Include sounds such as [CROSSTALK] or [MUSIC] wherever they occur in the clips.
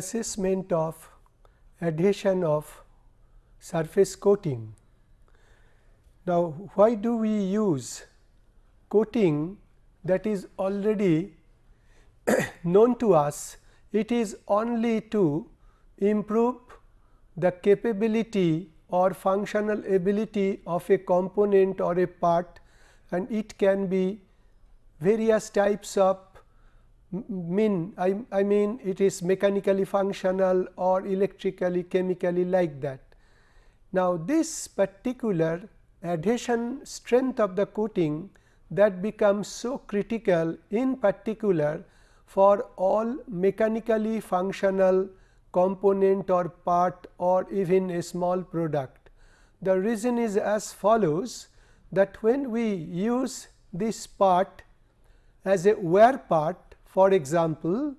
assessment of adhesion of surface coating. Now, why do we use coating that is already [COUGHS] known to us? It is only to improve the capability or functional ability of a component or a part and it can be various types of mean I, I mean it is mechanically functional or electrically chemically like that. Now, this particular adhesion strength of the coating that becomes so critical in particular for all mechanically functional component or part or even a small product. The reason is as follows that when we use this part as a wear part for example,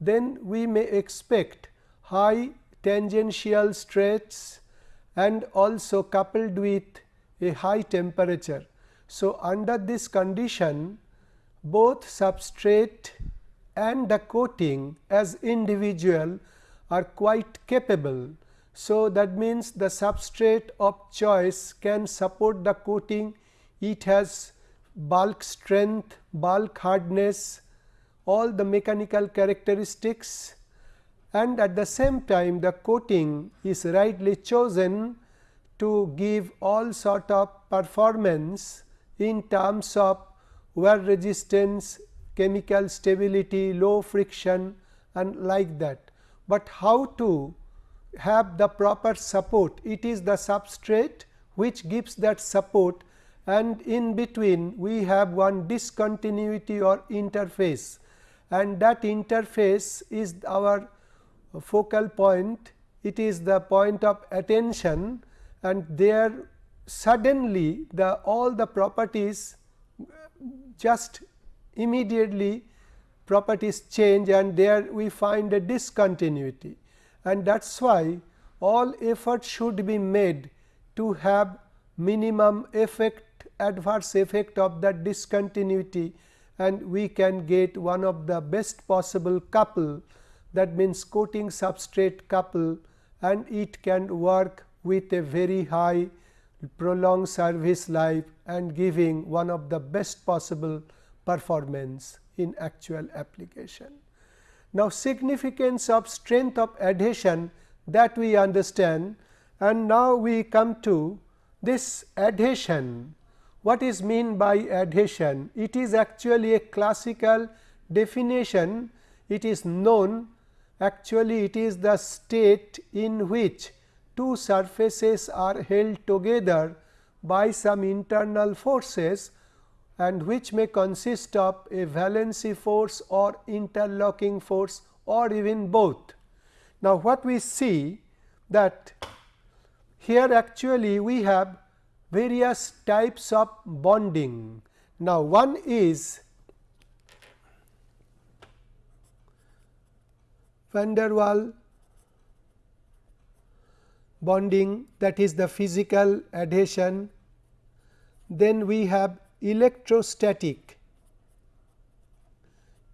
then we may expect high tangential stress and also coupled with a high temperature. So, under this condition both substrate and the coating as individual are quite capable. So, that means the substrate of choice can support the coating, it has bulk strength, bulk hardness, all the mechanical characteristics and at the same time the coating is rightly chosen to give all sort of performance in terms of wear resistance, chemical stability, low friction and like that. But how to have the proper support? It is the substrate which gives that support and in between we have one discontinuity or interface and that interface is our focal point, it is the point of attention and there suddenly the all the properties just immediately properties change and there we find a discontinuity. And that is why all effort should be made to have minimum effect adverse effect of that discontinuity and we can get one of the best possible couple that means coating substrate couple and it can work with a very high prolonged service life and giving one of the best possible performance in actual application. Now, significance of strength of adhesion that we understand and now we come to this adhesion what is mean by adhesion? It is actually a classical definition. It is known actually it is the state in which two surfaces are held together by some internal forces and which may consist of a valency force or interlocking force or even both. Now, what we see that here actually we have various types of bonding. Now, one is van der Waals bonding that is the physical adhesion. Then we have electrostatic,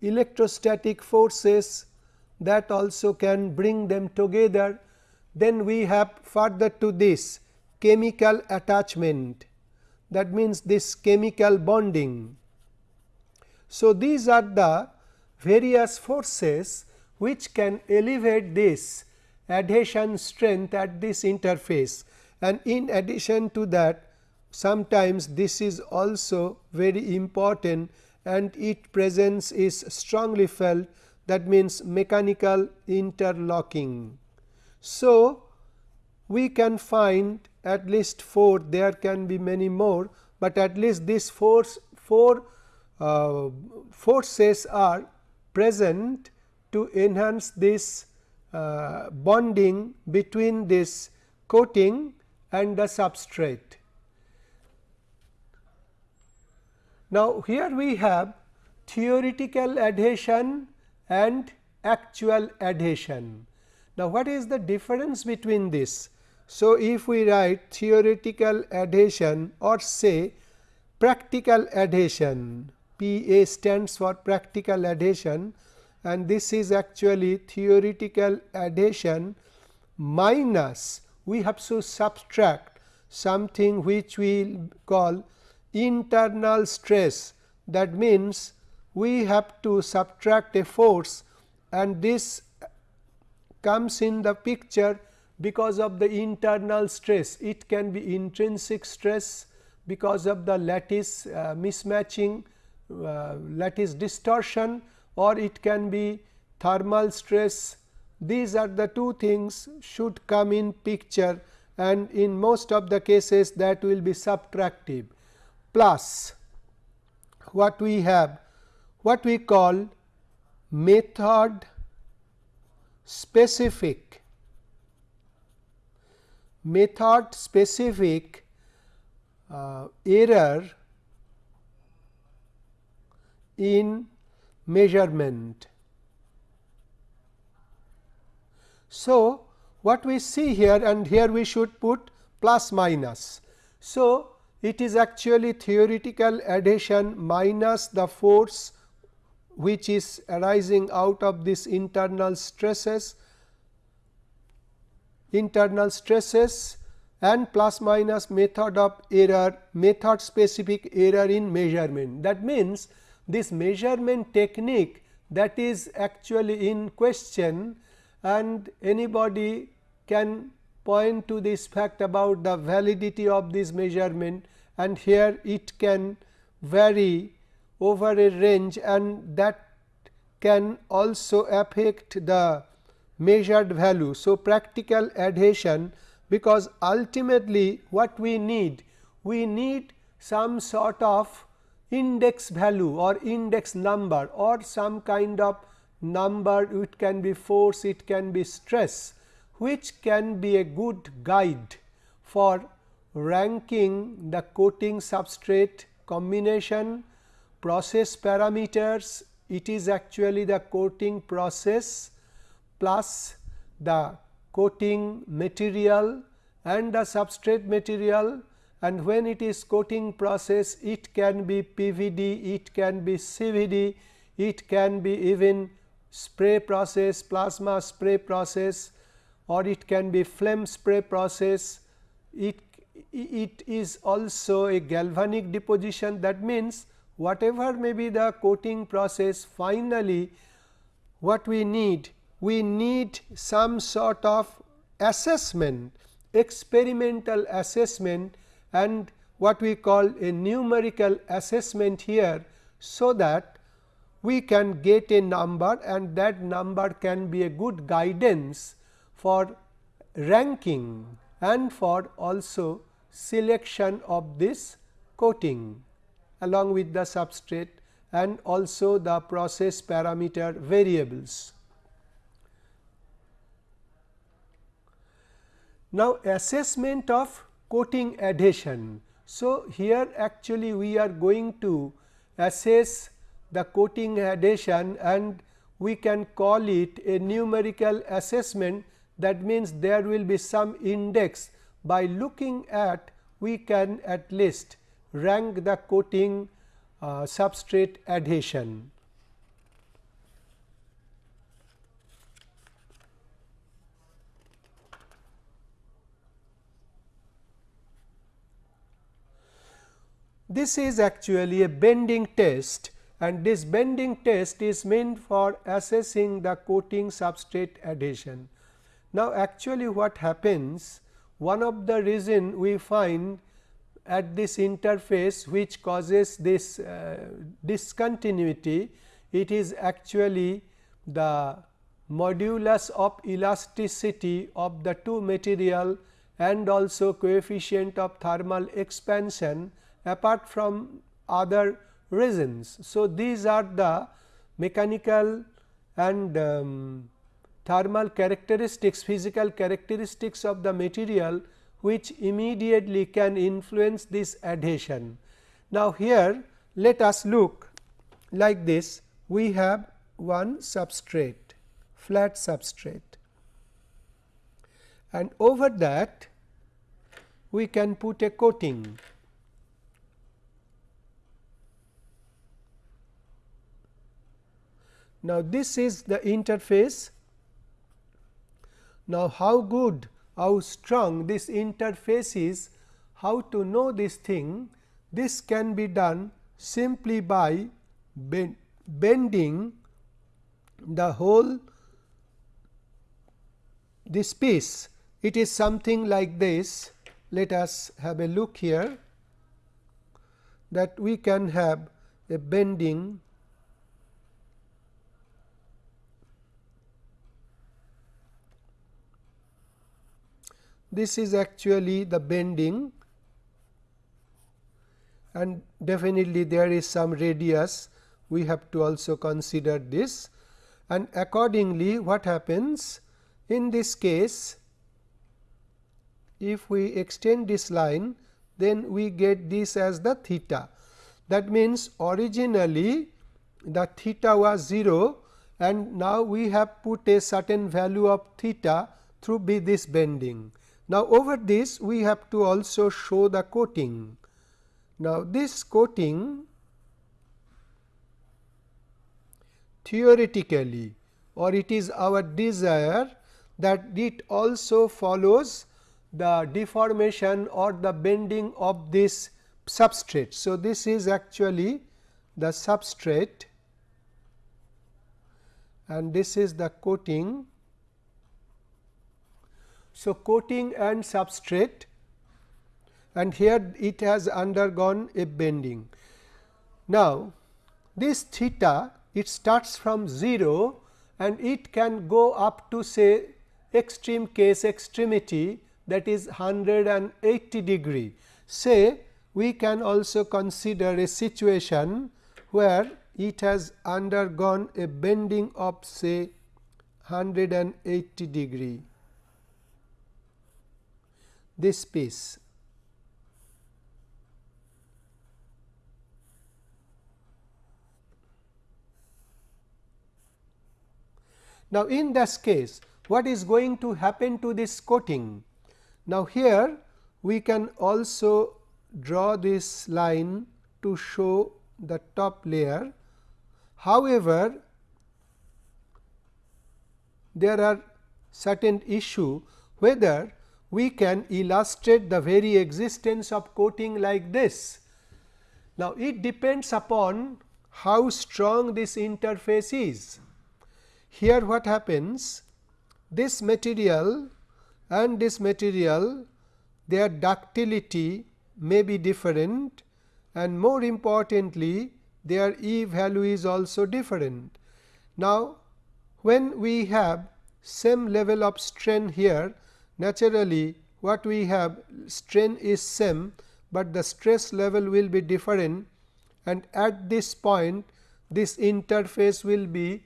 electrostatic forces that also can bring them together. Then we have further to this chemical attachment that means this chemical bonding. So, these are the various forces which can elevate this adhesion strength at this interface and in addition to that sometimes this is also very important and its presence is strongly felt that means mechanical interlocking. So, we can find at least 4 there can be many more, but at least these force 4 uh, forces are present to enhance this uh, bonding between this coating and the substrate. Now, here we have theoretical adhesion and actual adhesion. Now, what is the difference between this? So, if we write theoretical adhesion or say practical adhesion P A stands for practical adhesion and this is actually theoretical adhesion minus we have to subtract something which we call internal stress. That means we have to subtract a force and this comes in the picture because of the internal stress. It can be intrinsic stress because of the lattice uh, mismatching, uh, lattice distortion or it can be thermal stress. These are the two things should come in picture and in most of the cases that will be subtractive plus what we have what we call method specific method specific uh, error in measurement. So, what we see here and here we should put plus minus. So, it is actually theoretical adhesion minus the force which is arising out of this internal stresses internal stresses and plus minus method of error method specific error in measurement. That means, this measurement technique that is actually in question and anybody can point to this fact about the validity of this measurement and here it can vary over a range and that can also affect the measured value. So, practical adhesion because ultimately what we need? We need some sort of index value or index number or some kind of number it can be force, it can be stress which can be a good guide for ranking the coating substrate combination, process parameters, it is actually the coating process plus the coating material and the substrate material and when it is coating process it can be PVD, it can be CVD, it can be even spray process, plasma spray process or it can be flame spray process. It, it is also a galvanic deposition that means, whatever may be the coating process finally what we need we need some sort of assessment experimental assessment and what we call a numerical assessment here. So, that we can get a number and that number can be a good guidance for ranking and for also selection of this coating along with the substrate and also the process parameter variables. Now, assessment of coating adhesion. So, here actually we are going to assess the coating adhesion and we can call it a numerical assessment that means there will be some index by looking at we can at least rank the coating uh, substrate adhesion. This is actually a bending test and this bending test is meant for assessing the coating substrate adhesion. Now, actually what happens one of the reason we find at this interface which causes this uh, discontinuity, it is actually the modulus of elasticity of the two material and also coefficient of thermal expansion apart from other reasons. So, these are the mechanical and um, thermal characteristics physical characteristics of the material which immediately can influence this adhesion. Now, here let us look like this we have one substrate flat substrate and over that we can put a coating Now, this is the interface. Now, how good, how strong this interface is, how to know this thing, this can be done simply by bending the whole this piece. It is something like this. Let us have a look here that we can have a bending this is actually the bending and definitely there is some radius we have to also consider this and accordingly what happens in this case if we extend this line then we get this as the theta. That means, originally the theta was 0 and now we have put a certain value of theta through this bending. Now, over this we have to also show the coating. Now, this coating theoretically or it is our desire that it also follows the deformation or the bending of this substrate. So, this is actually the substrate and this is the coating. So, coating and substrate and here it has undergone a bending. Now, this theta it starts from 0 and it can go up to say extreme case extremity that is 180 degree. Say we can also consider a situation where it has undergone a bending of say 180 degree this piece. Now, in this case what is going to happen to this coating? Now, here we can also draw this line to show the top layer. However, there are certain issue whether we can illustrate the very existence of coating like this. Now, it depends upon how strong this interface is. Here what happens this material and this material their ductility may be different and more importantly their E value is also different. Now, when we have same level of strain here naturally what we have strain is same, but the stress level will be different. And at this point this interface will be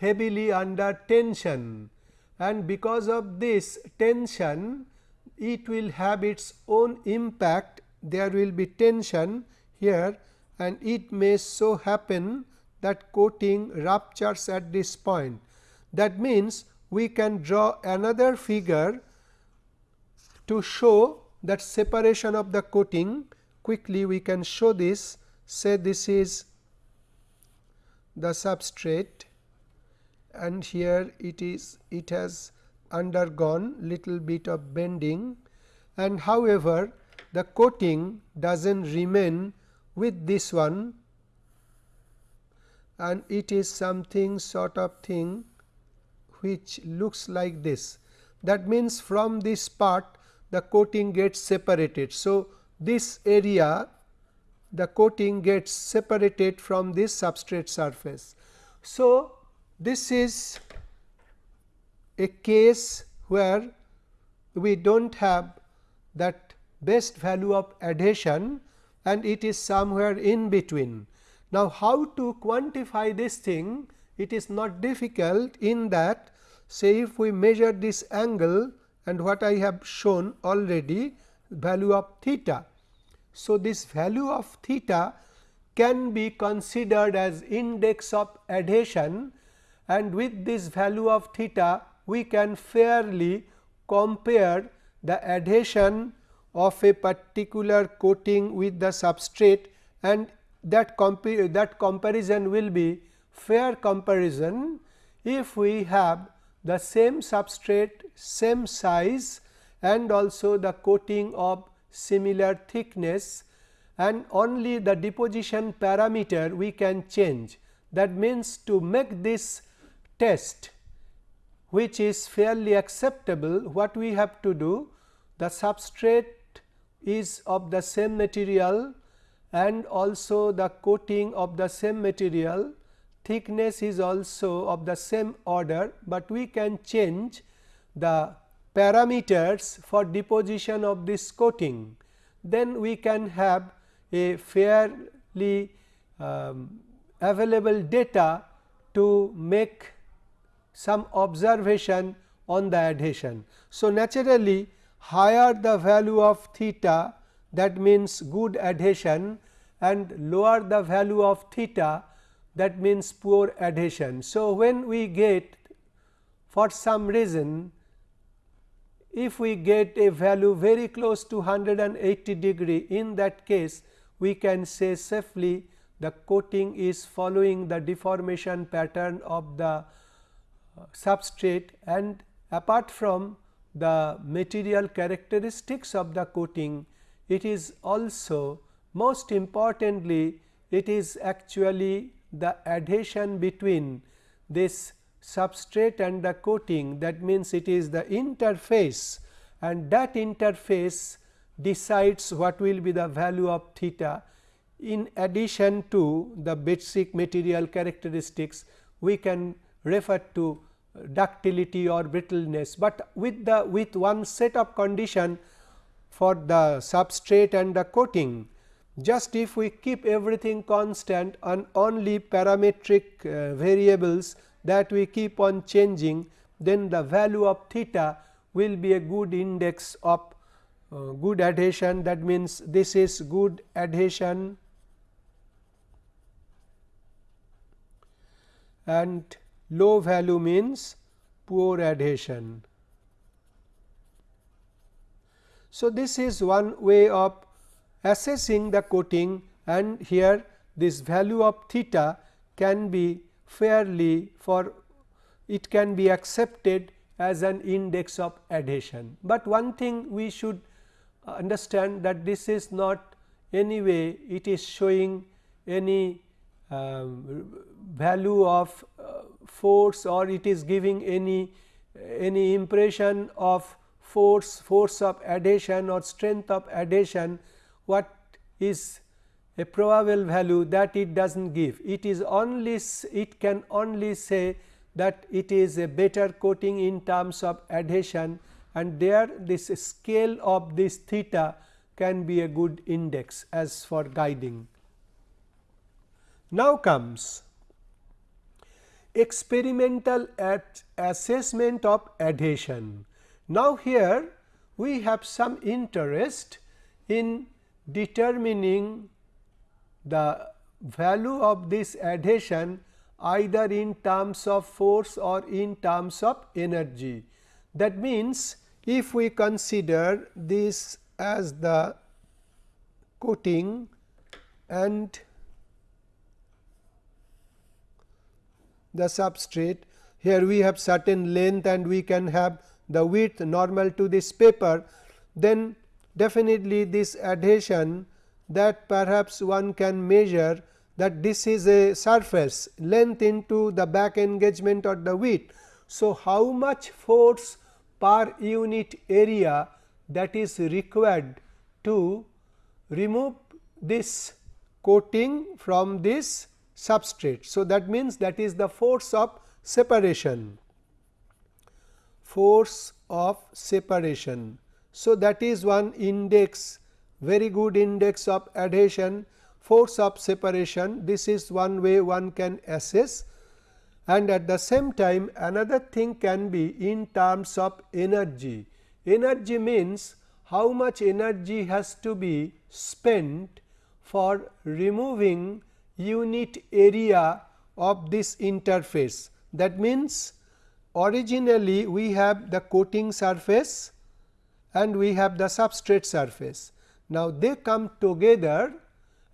heavily under tension. And because of this tension it will have its own impact. There will be tension here and it may so happen that coating ruptures at this point. That means, we can draw another figure to show that separation of the coating quickly we can show this. Say this is the substrate and here it is it has undergone little bit of bending. And however, the coating does not remain with this one. And it is something sort of thing which looks like this. That means, from this part the coating gets separated. So, this area the coating gets separated from this substrate surface. So, this is a case where we do not have that best value of adhesion and it is somewhere in between. Now, how to quantify this thing? It is not difficult in that say if we measure this angle and what I have shown already value of theta. So, this value of theta can be considered as index of adhesion and with this value of theta we can fairly compare the adhesion of a particular coating with the substrate and that, that comparison will be fair comparison if we have the same substrate, same size and also the coating of similar thickness and only the deposition parameter we can change. That means, to make this test which is fairly acceptable what we have to do the substrate is of the same material and also the coating of the same material thickness is also of the same order, but we can change the parameters for deposition of this coating. Then we can have a fairly um, available data to make some observation on the adhesion. So, naturally higher the value of theta that means good adhesion and lower the value of theta that means poor adhesion. So, when we get for some reason if we get a value very close to 180 degree in that case we can say safely the coating is following the deformation pattern of the uh, substrate and apart from the material characteristics of the coating it is also most importantly it is actually the adhesion between this substrate and the coating that means it is the interface and that interface decides what will be the value of theta. In addition to the basic material characteristics we can refer to ductility or brittleness, but with the with one set of condition for the substrate and the coating. Just if we keep everything constant and only parametric uh, variables that we keep on changing, then the value of theta will be a good index of uh, good adhesion that means this is good adhesion and low value means poor adhesion. So, this is one way of assessing the coating and here this value of theta can be fairly for it can be accepted as an index of adhesion. But one thing we should understand that this is not anyway it is showing any um, value of uh, force or it is giving any any impression of force force of adhesion or strength of adhesion what is a probable value that it does not give. It is only it can only say that it is a better coating in terms of adhesion and there this scale of this theta can be a good index as for guiding. Now comes experimental at assessment of adhesion. Now, here we have some interest in determining the value of this adhesion either in terms of force or in terms of energy. That means, if we consider this as the coating and the substrate. Here we have certain length and we can have the width normal to this paper, then definitely this adhesion that perhaps one can measure that this is a surface length into the back engagement or the width. So, how much force per unit area that is required to remove this coating from this substrate. So, that means that is the force of separation force of separation. So, that is one index very good index of adhesion force of separation this is one way one can assess and at the same time another thing can be in terms of energy. Energy means how much energy has to be spent for removing unit area of this interface. That means, originally we have the coating surface and we have the substrate surface. Now, they come together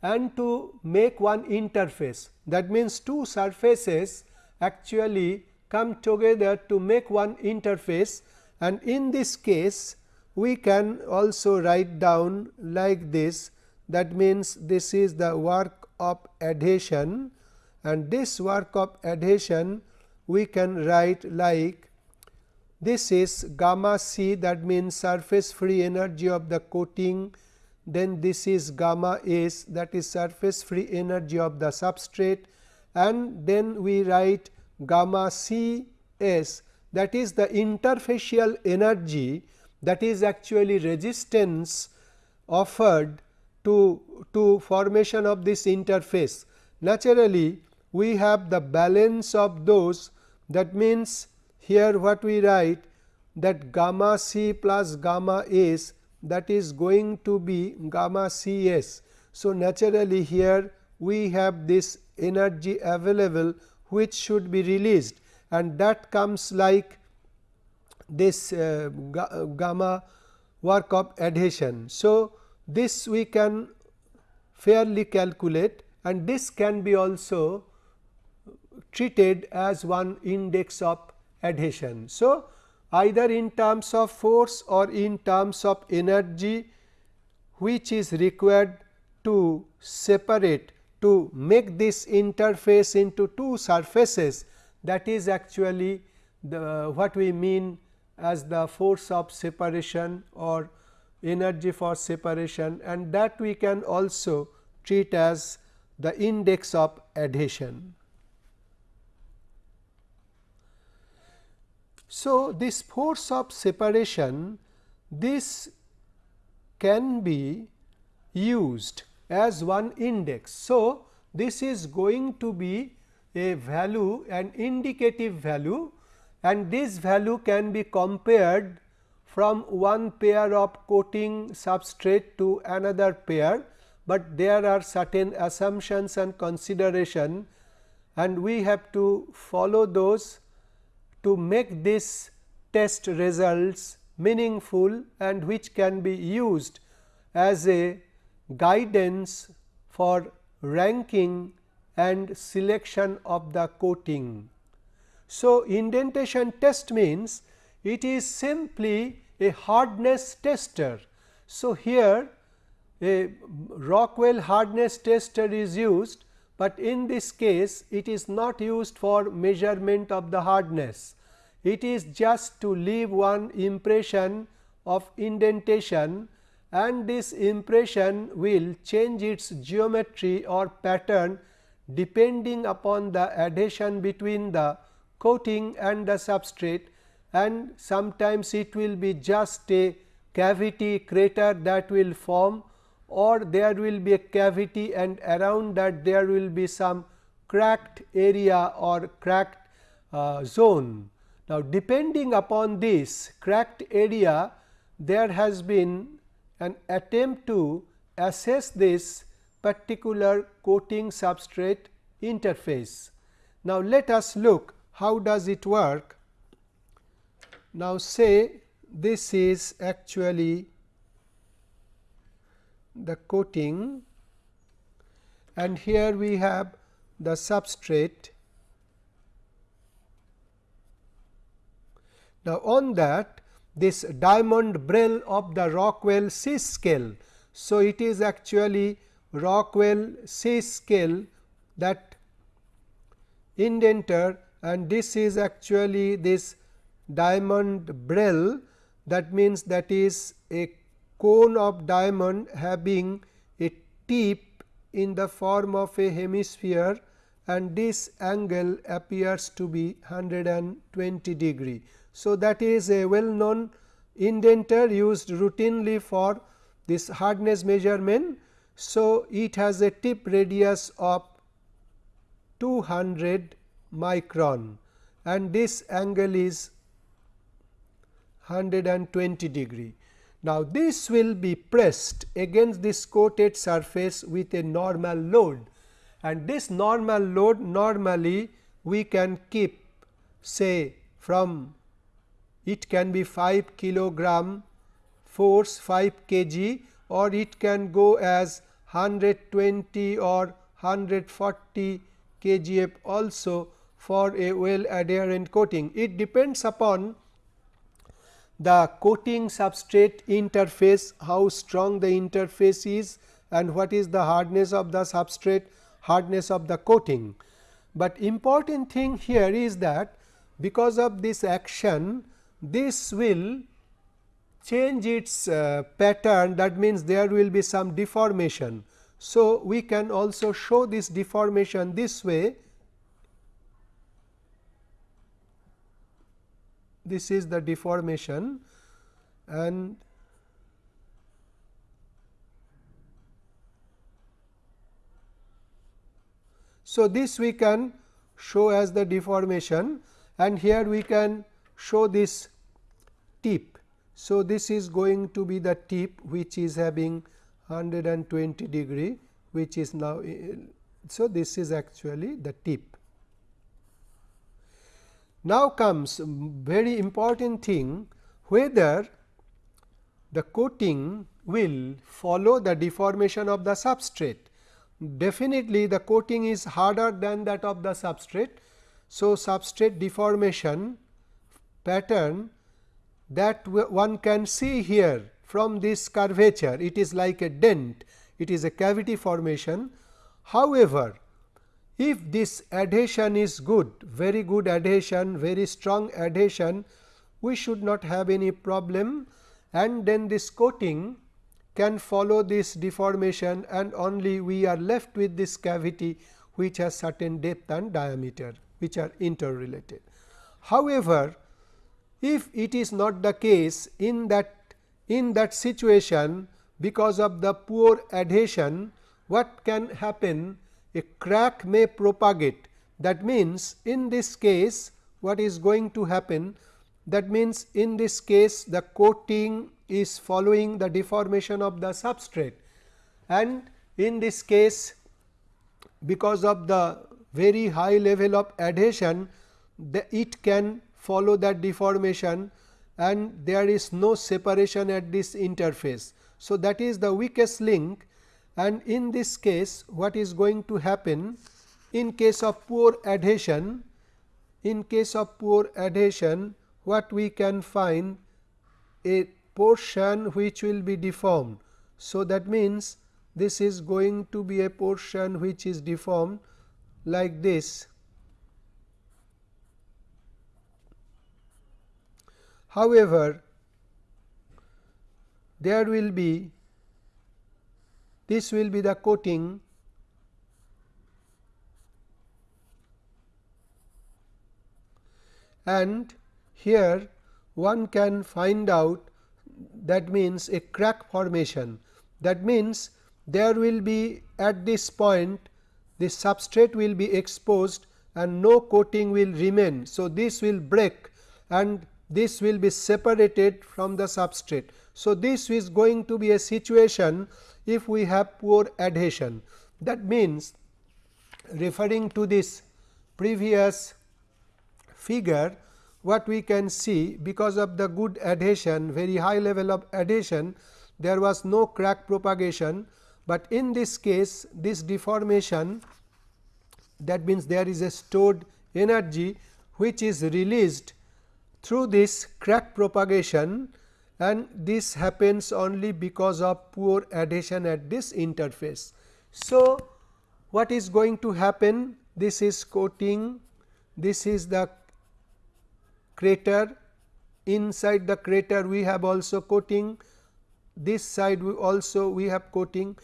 and to make one interface. That means two surfaces actually come together to make one interface. And in this case we can also write down like this. That means this is the work of adhesion. And this work of adhesion we can write like this is gamma c that means surface free energy of the coating then this is gamma s that is surface free energy of the substrate and then we write gamma c s that is the interfacial energy that is actually resistance offered to, to formation of this interface. Naturally, we have the balance of those that means here what we write that gamma c plus gamma s that is going to be gamma c s. So, naturally here we have this energy available which should be released and that comes like this uh, gamma work of adhesion. So, this we can fairly calculate and this can be also treated as one index of adhesion. So, either in terms of force or in terms of energy which is required to separate to make this interface into two surfaces that is actually the what we mean as the force of separation or energy for separation and that we can also treat as the index of adhesion. So, this force of separation this can be used as one index. So, this is going to be a value an indicative value and this value can be compared from one pair of coating substrate to another pair, but there are certain assumptions and consideration and we have to follow those to make this test results meaningful and which can be used as a guidance for ranking and selection of the coating. So, indentation test means it is simply a hardness tester. So, here a Rockwell hardness tester is used, but in this case it is not used for measurement of the hardness. It is just to leave one impression of indentation and this impression will change its geometry or pattern depending upon the adhesion between the coating and the substrate and sometimes it will be just a cavity crater that will form or there will be a cavity and around that there will be some cracked area or cracked uh, zone. Now, depending upon this cracked area there has been an attempt to assess this particular coating substrate interface. Now, let us look how does it work now, say this is actually the coating and here we have the substrate. Now, on that this diamond Brale of the Rockwell C scale. So, it is actually Rockwell C scale that indenter and this is actually this diamond Brale that means that is a cone of diamond having a tip in the form of a hemisphere and this angle appears to be 120 degree. So, that is a well known indenter used routinely for this hardness measurement. So, it has a tip radius of 200 micron and this angle is 120 degree. Now, this will be pressed against this coated surface with a normal load and this normal load normally we can keep say from it can be 5 kilogram force 5 kg or it can go as 120 or 140 kgf also for a well adherent coating. It depends upon the coating substrate interface, how strong the interface is and what is the hardness of the substrate, hardness of the coating. But important thing here is that because of this action, this will change its uh, pattern that means there will be some deformation. So, we can also show this deformation this way this is the deformation and so this we can show as the deformation and here we can show this tip. So, this is going to be the tip which is having 120 degree which is now. So, this is actually the tip. Now comes very important thing whether the coating will follow the deformation of the substrate. Definitely the coating is harder than that of the substrate. So, substrate deformation pattern that one can see here from this curvature it is like a dent it is a cavity formation. However, if this adhesion is good, very good adhesion, very strong adhesion, we should not have any problem and then this coating can follow this deformation and only we are left with this cavity which has certain depth and diameter which are interrelated. However, if it is not the case in that in that situation because of the poor adhesion what can happen a crack may propagate. That means, in this case what is going to happen that means, in this case the coating is following the deformation of the substrate and in this case because of the very high level of adhesion the, it can follow that deformation and there is no separation at this interface. So, that is the weakest link and in this case what is going to happen in case of poor adhesion in case of poor adhesion what we can find a portion which will be deformed. So, that means, this is going to be a portion which is deformed like this. However, there will be this will be the coating and here one can find out that means a crack formation. That means, there will be at this point the substrate will be exposed and no coating will remain. So, this will break and this will be separated from the substrate. So, this is going to be a situation if we have poor adhesion. That means, referring to this previous figure what we can see because of the good adhesion very high level of adhesion there was no crack propagation, but in this case this deformation that means there is a stored energy which is released through this crack propagation and this happens only because of poor adhesion at this interface. So, what is going to happen? This is coating, this is the crater, inside the crater we have also coating, this side we also we have coating.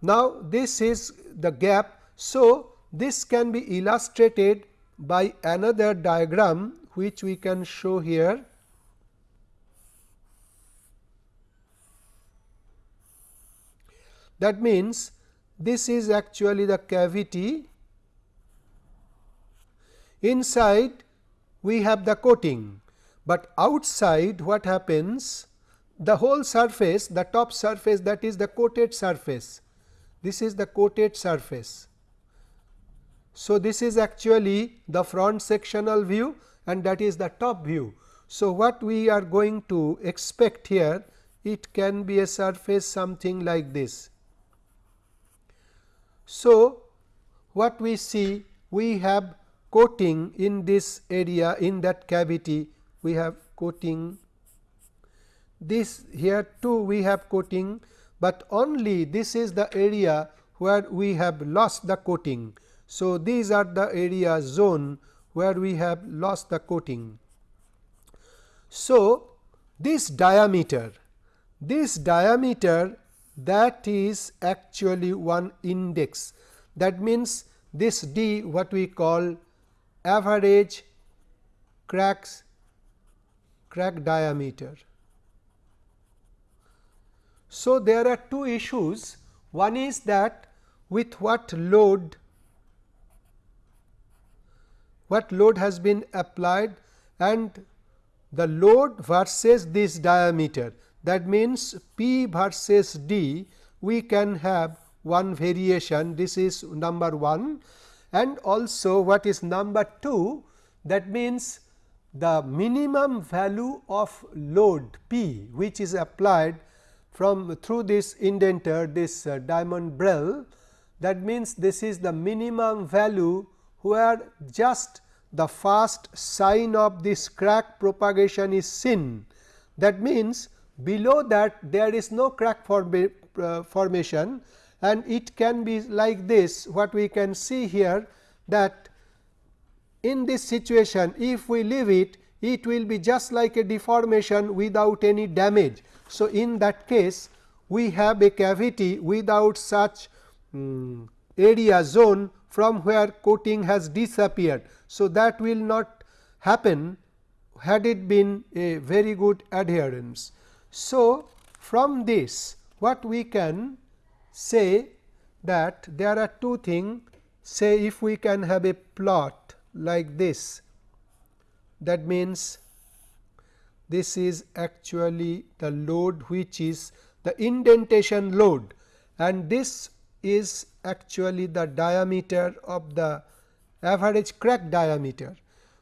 Now, this is the gap. So, this can be illustrated by another diagram which we can show here. That means, this is actually the cavity inside we have the coating, but outside what happens the whole surface the top surface that is the coated surface this is the coated surface. So, this is actually the front sectional view and that is the top view. So, what we are going to expect here it can be a surface something like this. So, what we see we have coating in this area in that cavity we have coating this here too we have coating, but only this is the area where we have lost the coating. So, these are the area zone where we have lost the coating. So, this diameter, this diameter that is actually one index. That means this d what we call average cracks crack diameter. So, there are two issues. One is that with what load what load has been applied and the load versus this diameter that means P versus D we can have one variation. This is number 1 and also what is number 2 that means the minimum value of load P which is applied from through this indenter this uh, diamond Brale that means this is the minimum value where just the first sign of this crack propagation is seen. That means, below that there is no crack form, uh, formation and it can be like this what we can see here that in this situation if we leave it it will be just like a deformation without any damage. So, in that case we have a cavity without such um, area zone from where coating has disappeared. So, that will not happen had it been a very good adherence. So, from this what we can say that there are two things say if we can have a plot like this that means this is actually the load which is the indentation load and this is actually the diameter of the average crack diameter.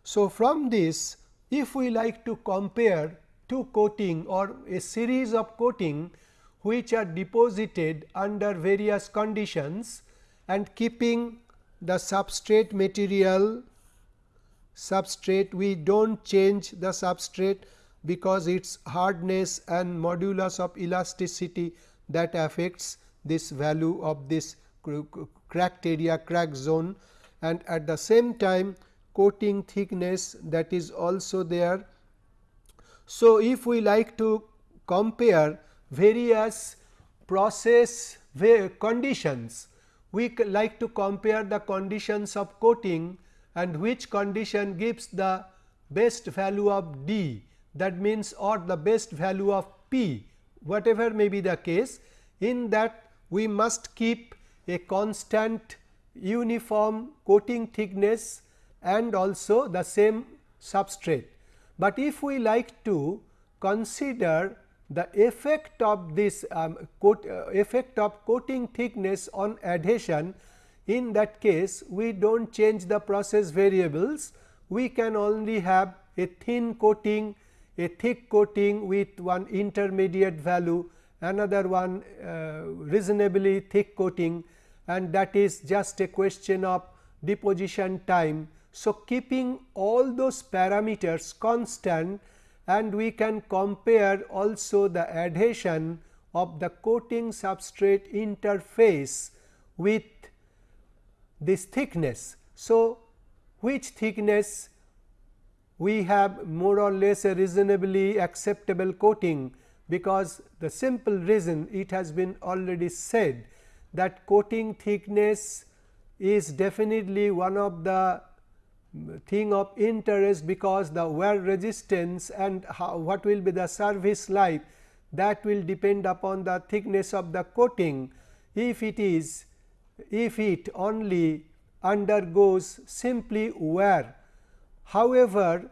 So, from this if we like to compare two coating or a series of coating which are deposited under various conditions and keeping the substrate material substrate we do not change the substrate because its hardness and modulus of elasticity that affects this value of this cracked area crack zone and at the same time coating thickness that is also there. So, if we like to compare various process conditions, we like to compare the conditions of coating and which condition gives the best value of D that means or the best value of P whatever may be the case in that we must keep a constant uniform coating thickness and also the same substrate. But if we like to consider the effect of this um, coat, uh, effect of coating thickness on adhesion in that case we do not change the process variables we can only have a thin coating a thick coating with one intermediate value another one uh, reasonably thick coating and that is just a question of deposition time. So, keeping all those parameters constant and we can compare also the adhesion of the coating substrate interface with this thickness. So, which thickness we have more or less a reasonably acceptable coating because the simple reason it has been already said that coating thickness is definitely one of the thing of interest because the wear resistance and how, what will be the service life that will depend upon the thickness of the coating. If it is if it only undergoes simply wear. However,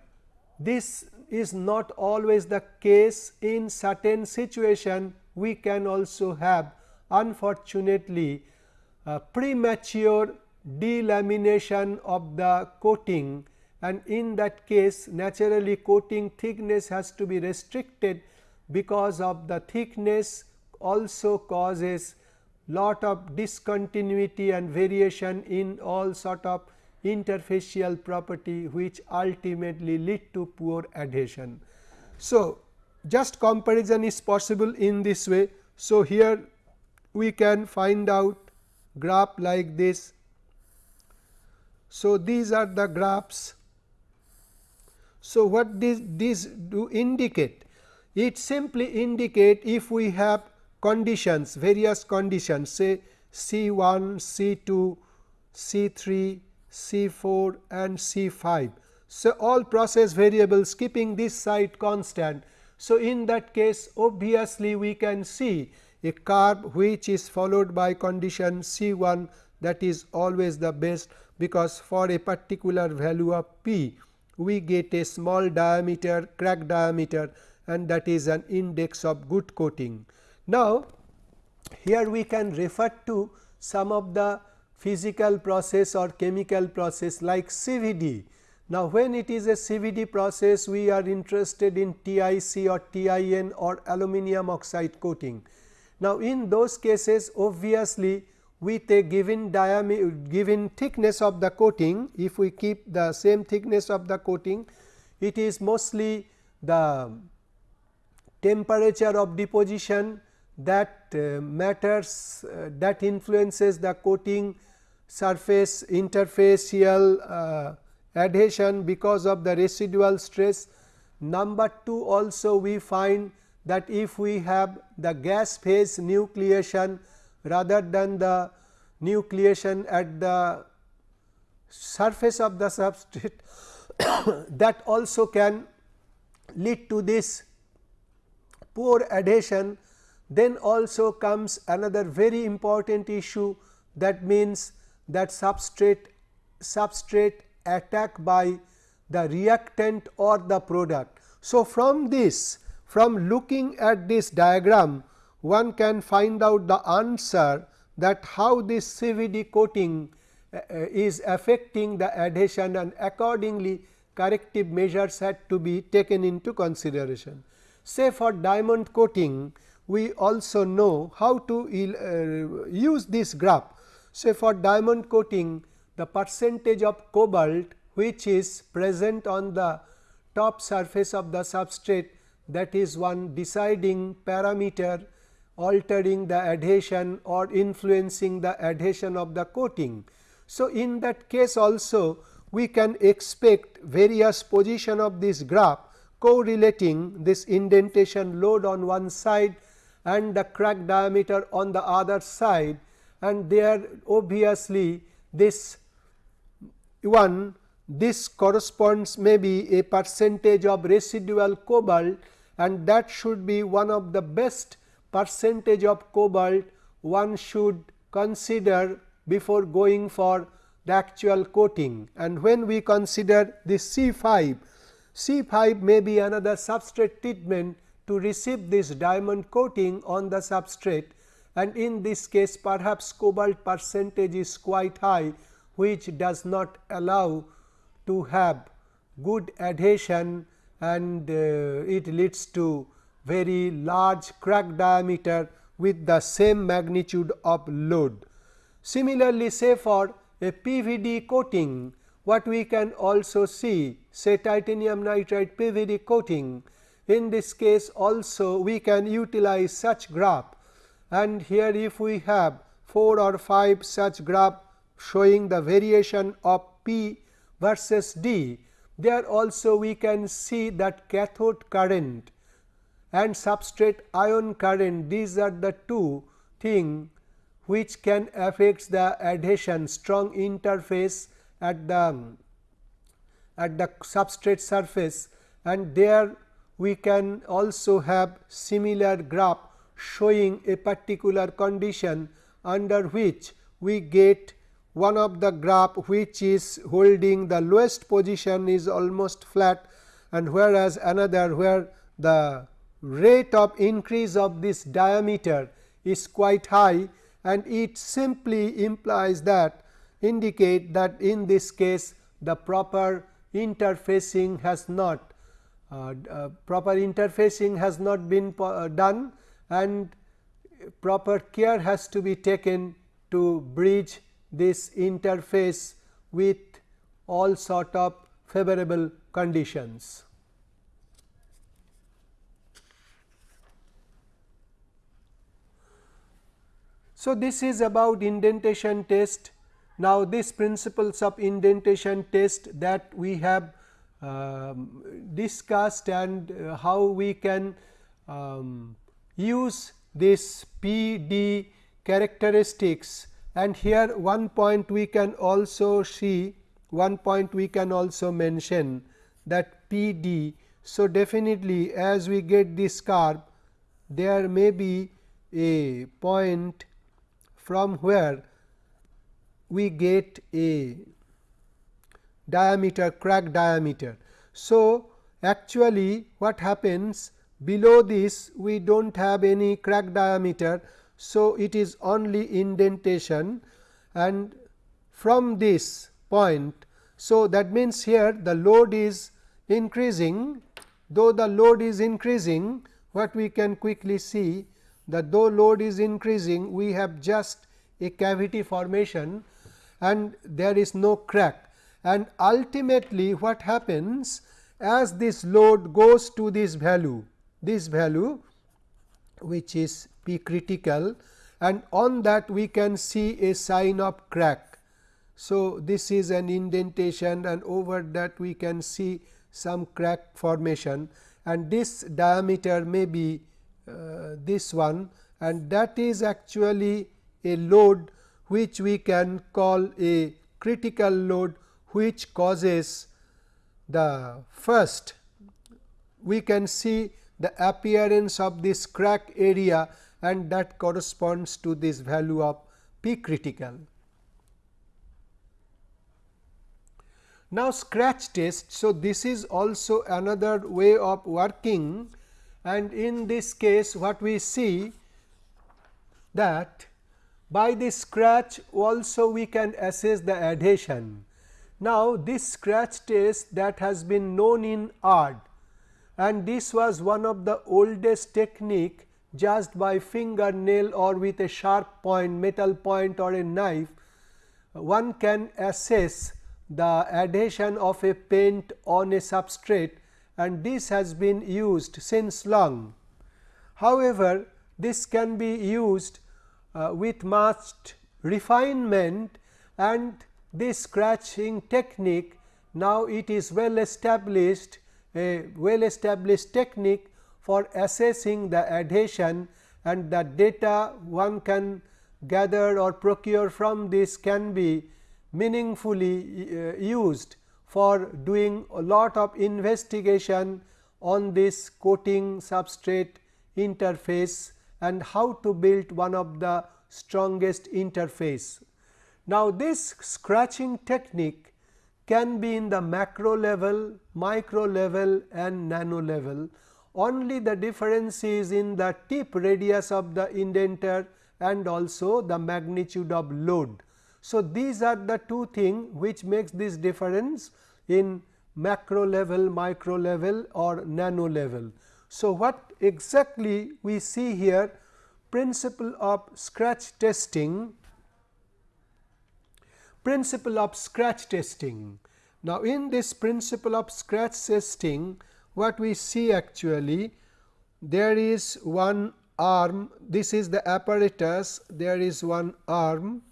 this is not always the case in certain situation we can also have unfortunately premature delamination of the coating and in that case naturally coating thickness has to be restricted because of the thickness also causes lot of discontinuity and variation in all sort of interfacial property which ultimately lead to poor adhesion. So, just comparison is possible in this way. So, here we can find out graph like this. So, these are the graphs. So, what this, these do indicate? It simply indicate if we have conditions various conditions say C 1, C 2, C 3, C 4 and C 5. So, all process variables keeping this side constant. So, in that case obviously, we can see a curve which is followed by condition C 1 that is always the best because for a particular value of p we get a small diameter crack diameter and that is an index of good coating. Now, here we can refer to some of the physical process or chemical process like CVD. Now, when it is a CVD process we are interested in TIC or TIN or aluminum oxide coating. Now, in those cases obviously with a given diameter given thickness of the coating if we keep the same thickness of the coating it is mostly the temperature of deposition that uh, matters uh, that influences the coating surface interfacial uh, adhesion because of the residual stress. Number 2 also we find that if we have the gas phase nucleation rather than the nucleation at the surface of the substrate [COUGHS] that also can lead to this poor adhesion then also comes another very important issue that means that substrate substrate attack by the reactant or the product. So, from this from looking at this diagram one can find out the answer that how this CVD coating uh, uh, is affecting the adhesion and accordingly corrective measures had to be taken into consideration. Say for diamond coating we also know how to uh, use this graph. So, for diamond coating the percentage of cobalt which is present on the top surface of the substrate that is one deciding parameter altering the adhesion or influencing the adhesion of the coating. So, in that case also we can expect various position of this graph correlating this indentation load on one side and the crack diameter on the other side and there obviously this one this corresponds maybe a percentage of residual cobalt and that should be one of the best percentage of cobalt one should consider before going for the actual coating. And when we consider this C 5, C 5 may be another substrate treatment to receive this diamond coating on the substrate. And in this case perhaps cobalt percentage is quite high which does not allow to have good adhesion and uh, it leads to very large crack diameter with the same magnitude of load. Similarly, say for a PVD coating what we can also see say titanium nitride PVD coating in this case also we can utilize such graph and here if we have 4 or 5 such graph showing the variation of P versus D, there also we can see that cathode current and substrate ion current. These are the two thing which can affect the adhesion strong interface at the at the substrate surface. And there we can also have similar graph showing a particular condition under which we get one of the graph which is holding the lowest position is almost flat and whereas another where the rate of increase of this diameter is quite high and it simply implies that indicate that in this case the proper interfacing has not uh, uh, proper interfacing has not been uh, done and proper care has to be taken to bridge this interface with all sort of favorable conditions. So, this is about indentation test. Now, these principles of indentation test that we have um, discussed and uh, how we can um, use this P D characteristics and here one point we can also see one point we can also mention that P D. So, definitely as we get this curve there may be a point from where we get a diameter crack diameter. So, actually what happens below this we do not have any crack diameter. So, it is only indentation and from this point. So, that means here the load is increasing though the load is increasing what we can quickly see that though load is increasing we have just a cavity formation and there is no crack and ultimately what happens as this load goes to this value this value which is P critical and on that we can see a sign of crack. So, this is an indentation and over that we can see some crack formation and this diameter may be Uh, this one and that is actually a load which we can call a critical load which causes the first we can see the appearance of this crack area and that corresponds to this value of P critical. Now, scratch test. So, this is also another way of working and in this case what we see that by this scratch also we can assess the adhesion. Now, this scratch test that has been known in art and this was one of the oldest technique just by fingernail or with a sharp point metal point or a knife one can assess the adhesion of a paint on a substrate and this has been used since long. However, this can be used uh, with much refinement and this scratching technique now it is well established a well established technique for assessing the adhesion and the data one can gather or procure from this can be meaningfully uh, used for doing a lot of investigation on this coating substrate interface and how to build one of the strongest interface. Now, this scratching technique can be in the macro level, micro level and nano level. Only the difference is in the tip radius of the indenter and also the magnitude of load. So, these are the two things which makes this difference in macro level, micro level or nano level. So, what exactly we see here principle of scratch testing principle of scratch testing. Now, in this principle of scratch testing what we see actually there is one arm this is the apparatus there is one arm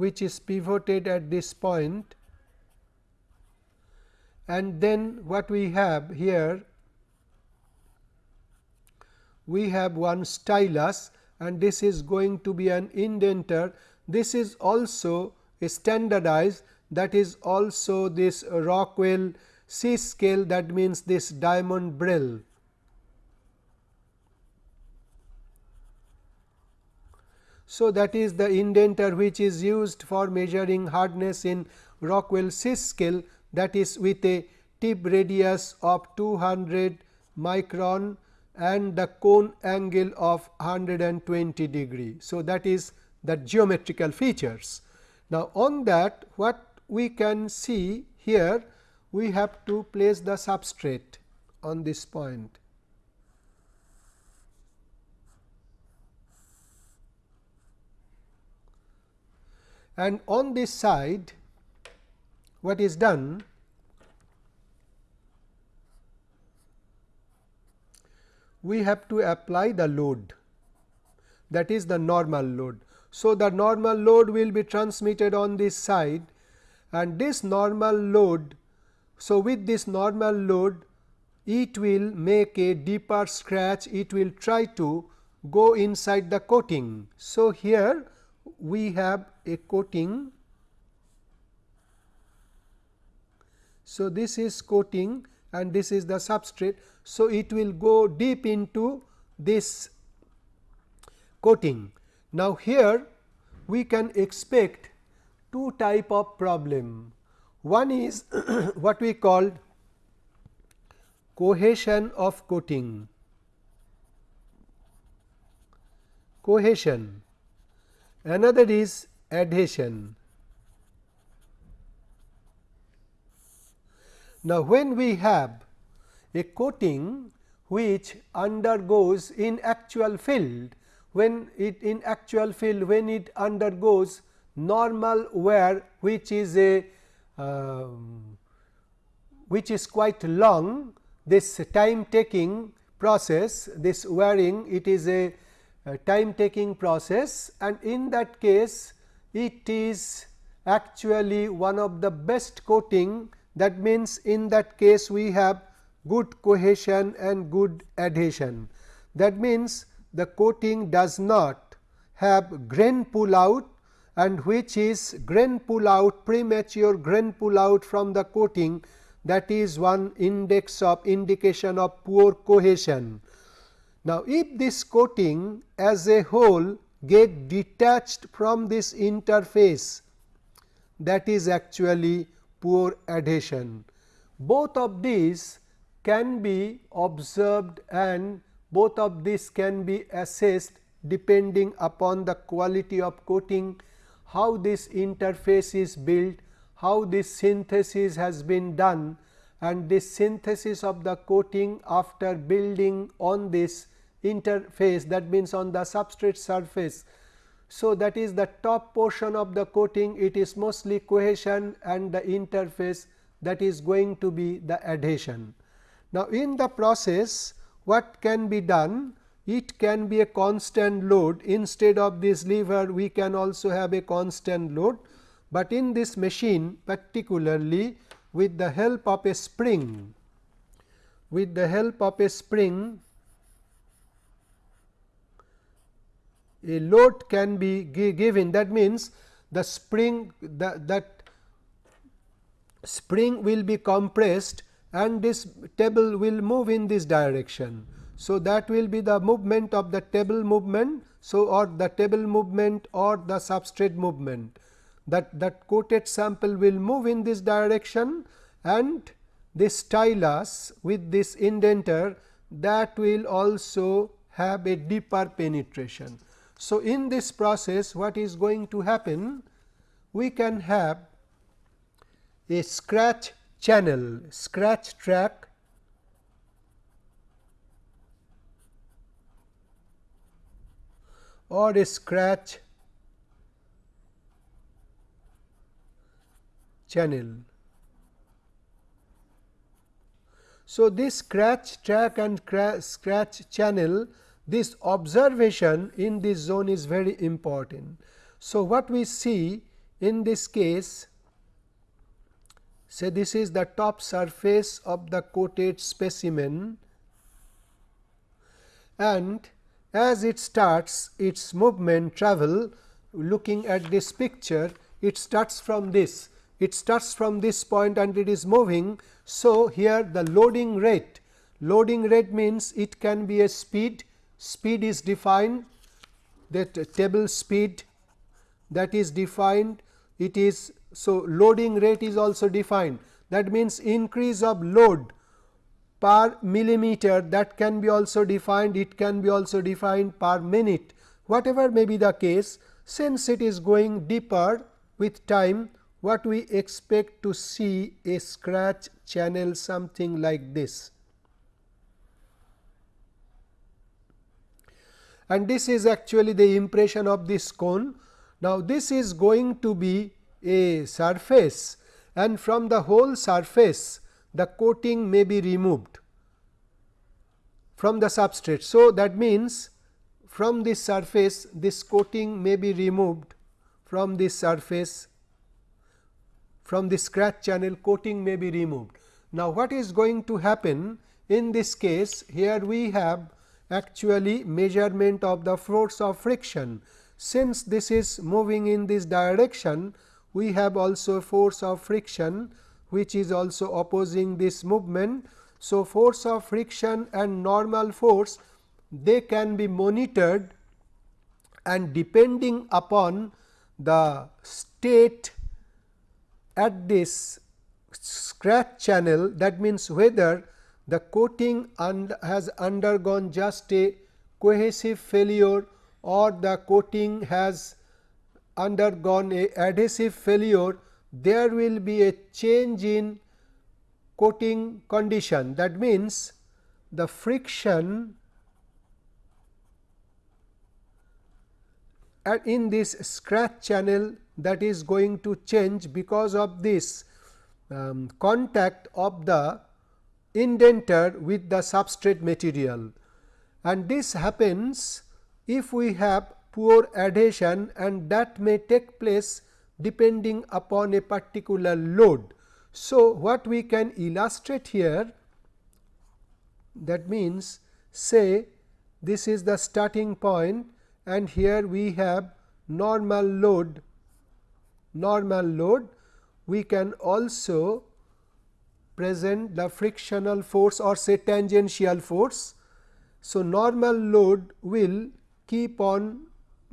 which is pivoted at this point and then what we have here we have one stylus and this is going to be an indenter. This is also standardized that is also this Rockwell C scale that means this diamond Brale. So, that is the indenter which is used for measuring hardness in Rockwell C scale that is with a tip radius of 200 micron and the cone angle of 120 degree. So, that is the geometrical features. Now, on that what we can see here we have to place the substrate on this point. And on this side what is done we have to apply the load that is the normal load. So, the normal load will be transmitted on this side and this normal load. So, with this normal load it will make a deeper scratch it will try to go inside the coating. So, here we have a coating. So, this is coating and this is the substrate. So, it will go deep into this coating. Now, here we can expect two type of problem. One is [COUGHS] what we call cohesion of coating, cohesion, another is adhesion. Now, when we have a coating which undergoes in actual field when it in actual field when it undergoes normal wear which is a uh, which is quite long this time taking process this wearing it is a, a time taking process and in that case it is actually one of the best coating that means in that case we have good cohesion and good adhesion. That means, the coating does not have grain pull out and which is grain pull out premature grain pull out from the coating that is one index of indication of poor cohesion. Now, if this coating as a whole get detached from this interface that is actually poor adhesion. Both of these can be observed and both of these can be assessed depending upon the quality of coating, how this interface is built, how this synthesis has been done and this synthesis of the coating after building on this interface that means on the substrate surface. So, that is the top portion of the coating it is mostly cohesion and the interface that is going to be the adhesion. Now, in the process what can be done? It can be a constant load instead of this lever we can also have a constant load, but in this machine particularly with the help of a spring with the help of a spring a load can be given that means the spring the, that spring will be compressed and this table will move in this direction. So, that will be the movement of the table movement. So, or the table movement or the substrate movement that that coated sample will move in this direction and this stylus with this indenter that will also have a deeper penetration. So, in this process what is going to happen? We can have a scratch channel scratch track or a scratch channel. So, this scratch track and scratch channel this observation in this zone is very important. So, what we see in this case say this is the top surface of the coated specimen and as it starts its movement travel looking at this picture it starts from this it starts from this point and it is moving. So, here the loading rate loading rate means it can be a speed speed is defined that table speed that is defined it is so, loading rate is also defined that means increase of load per millimeter that can be also defined it can be also defined per minute whatever may be the case since it is going deeper with time what we expect to see a scratch channel something like this. And this is actually the impression of this cone. Now, this is going to be a surface and from the whole surface the coating may be removed from the substrate. So, that means from this surface this coating may be removed from this surface from the scratch channel coating may be removed. Now, what is going to happen in this case here we have actually measurement of the force of friction. Since this is moving in this direction we have also force of friction which is also opposing this movement. So, force of friction and normal force they can be monitored and depending upon the state at this scratch channel that means whether the coating has undergone just a cohesive failure or the coating has undergone a adhesive failure. There will be a change in coating condition. That means the friction in this scratch channel that is going to change because of this um, contact of the indenter with the substrate material and this happens if we have poor adhesion and that may take place depending upon a particular load. So, what we can illustrate here that means say this is the starting point and here we have normal load normal load we can also present the frictional force or say tangential force. So, normal load will keep on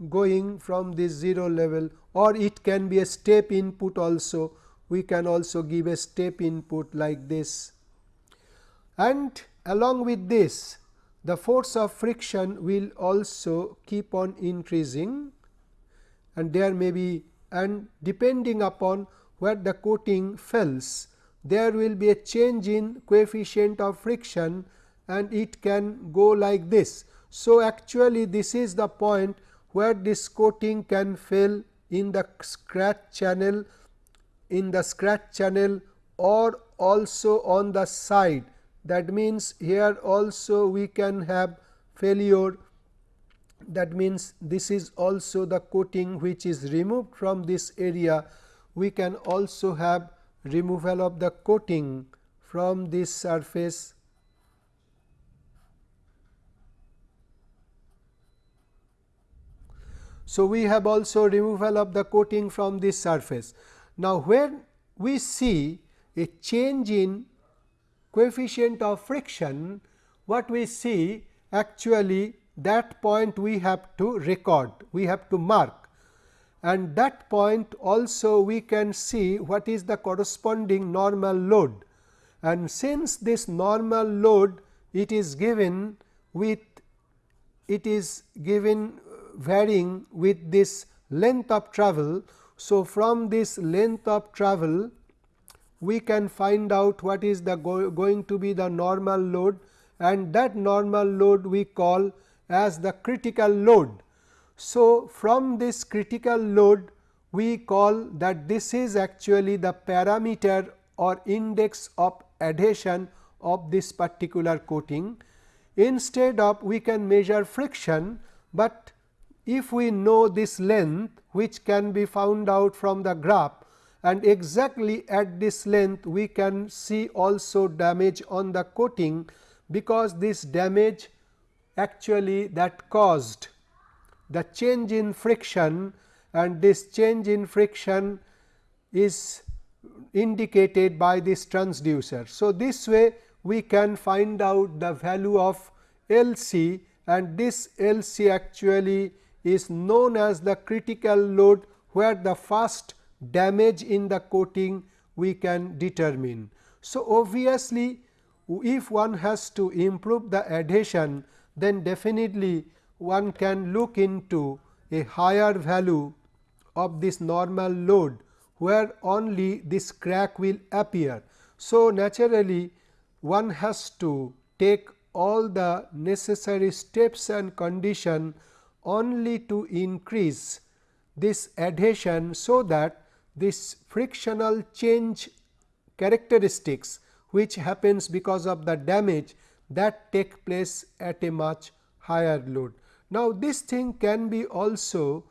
going from this 0 level or it can be a step input also we can also give a step input like this. And along with this the force of friction will also keep on increasing and there may be and depending upon where the coating fails there will be a change in coefficient of friction and it can go like this. So, actually this is the point where this coating can fail in the scratch channel in the scratch channel or also on the side. That means here also we can have failure. That means this is also the coating which is removed from this area. We can also have removal of the coating from this surface So, we have also removal of the coating from this surface. Now, when we see a change in coefficient of friction, what we see actually that point we have to record, we have to mark and that point also we can see what is the corresponding normal load. And since this normal load it is given with it is given uh, varying with this length of travel. So, from this length of travel we can find out what is the go going to be the normal load and that normal load we call as the critical load. So, from this critical load we call that this is actually the parameter or index of adhesion of this particular coating. Instead of we can measure friction, but if we know this length which can be found out from the graph and exactly at this length we can see also damage on the coating because this damage actually that caused the change in friction and this change in friction is indicated by this transducer. So, this way we can find out the value of L c and this L c actually is known as the critical load where the first damage in the coating we can determine. So, obviously, if one has to improve the adhesion then definitely one can look into a higher value of this normal load where only this crack will appear. So, naturally one has to take all the necessary steps and condition only to increase this adhesion. So, that this frictional change characteristics which happens because of the damage that take place at a much higher load. Now, this thing can be also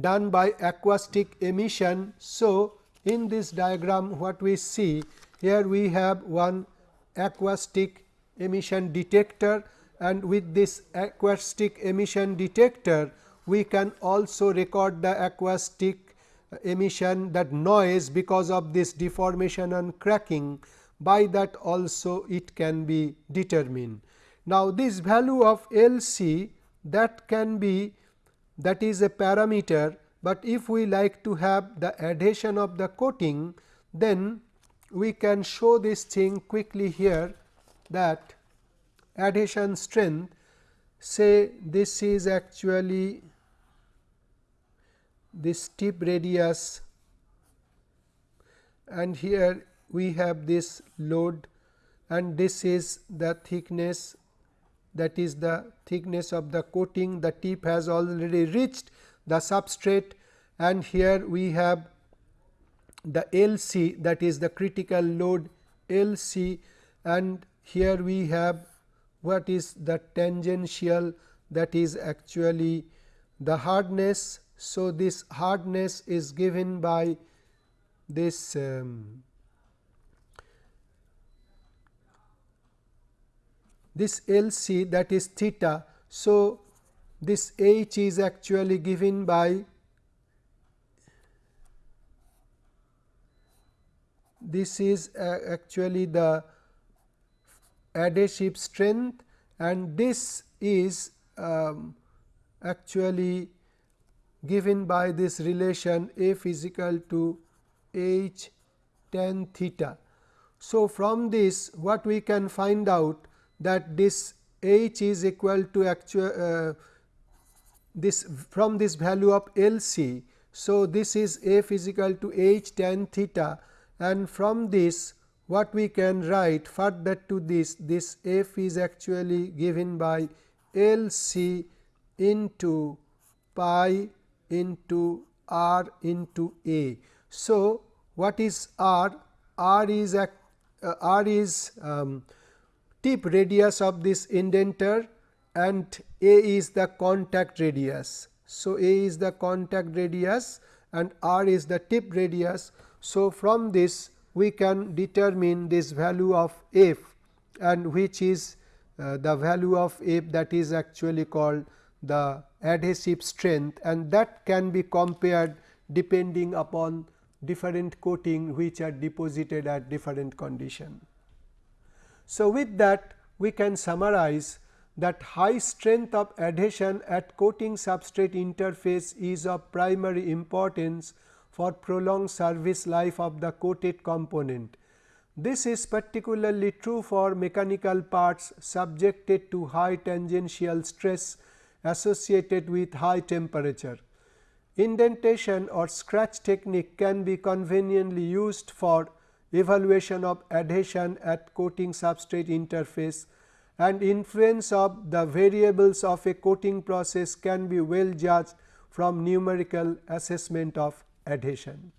done by acoustic emission. So, in this diagram what we see here we have one acoustic emission detector and with this acoustic emission detector we can also record the acoustic emission that noise because of this deformation and cracking by that also it can be determined. Now, this value of L c that can be that is a parameter, but if we like to have the adhesion of the coating then we can show this thing quickly here that adhesion strength say this is actually this tip radius and here we have this load and this is the thickness that is the thickness of the coating the tip has already reached the substrate and here we have the L c that is the critical load L c and here we have what is the tangential that is actually the hardness. So, this hardness is given by this um, this L c that is theta. So, this h is actually given by this is uh, actually the adhesive strength and this is um, actually given by this relation f is equal to h tan theta. So, from this what we can find out that this h is equal to actual uh, this from this value of L c. So, this is f is equal to h tan theta and from this what we can write further to this this f is actually given by L c into pi into r into a. So, what is r? r is uh, r is um, tip radius of this indenter and a is the contact radius. So, a is the contact radius and r is the tip radius. So, from this we can determine this value of f and which is uh, the value of f that is actually called the adhesive strength and that can be compared depending upon different coating which are deposited at different condition. So, with that we can summarize that high strength of adhesion at coating substrate interface is of primary importance for prolonged service life of the coated component. This is particularly true for mechanical parts subjected to high tangential stress associated with high temperature. Indentation or scratch technique can be conveniently used for evaluation of adhesion at coating substrate interface and influence of the variables of a coating process can be well judged from numerical assessment of adhesion.